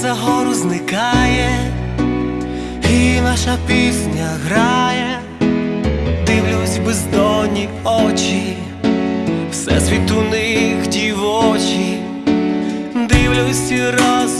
за гору зникає, і наша пісня грає, дивлюсь бездонні очі, все світ у них дівочі, дивлюсь і раз.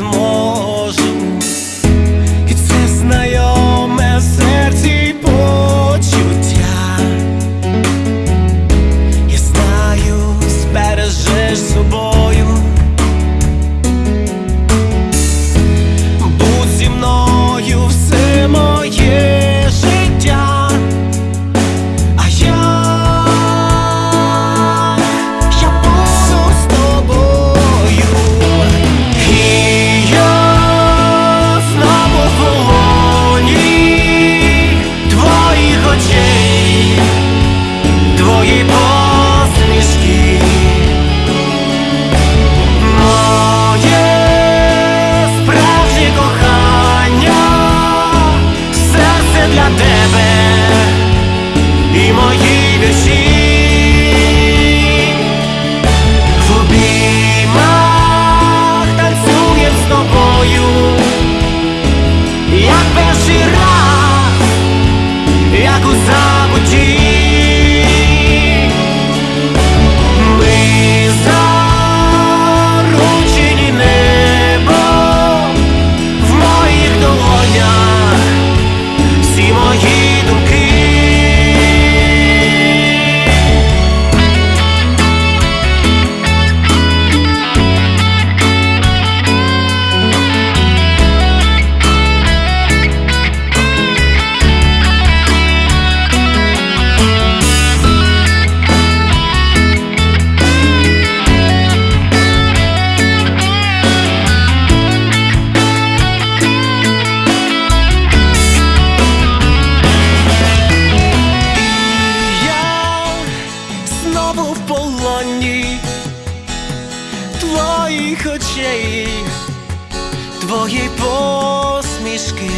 zmożesz nascere в полоні твоїх очей, твої посмішки.